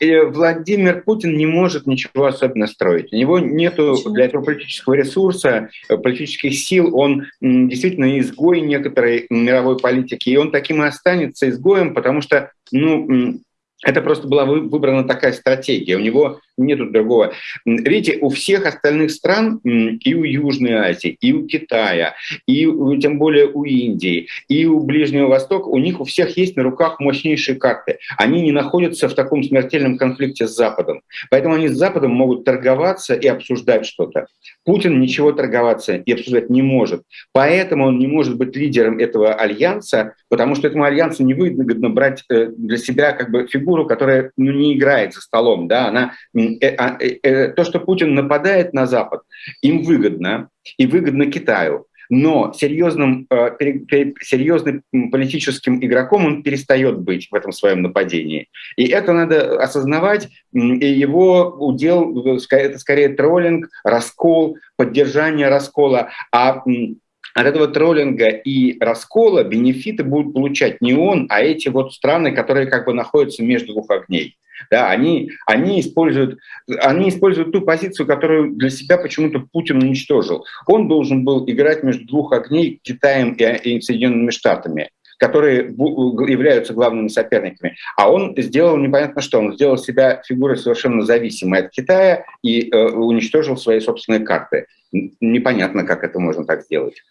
Владимир Путин не может ничего особенно строить. У него нет для этого политического ресурса, э, политических сил. Он действительно изгой некоторой мировой политики. И он таким и останется изгоем, потому что ну, это просто была выбрана такая стратегия. У него нету другого. Видите, у всех остальных стран, и у Южной Азии, и у Китая, и тем более у Индии, и у Ближнего Востока, у них у всех есть на руках мощнейшие карты. Они не находятся в таком смертельном конфликте с Западом. Поэтому они с Западом могут торговаться и обсуждать что-то. Путин ничего торговаться и обсуждать не может. Поэтому он не может быть лидером этого альянса, потому что этому альянсу невыгодно брать э, для себя как бы фигуру, которая ну, не играет за столом. Да? Она то, что Путин нападает на Запад, им выгодно, и выгодно Китаю. Но серьезным, серьезным политическим игроком он перестает быть в этом своем нападении. И это надо осознавать, и его удел – это скорее троллинг, раскол, поддержание раскола. А от этого троллинга и раскола бенефиты будут получать не он, а эти вот страны, которые как бы находятся между двух огней. Да, они, они, используют, они используют ту позицию, которую для себя почему-то Путин уничтожил. Он должен был играть между двух огней Китаем и, и Соединенными Штатами которые являются главными соперниками. А он сделал непонятно что. Он сделал себя фигурой совершенно зависимой от Китая и э, уничтожил свои собственные карты. Непонятно, как это можно так сделать.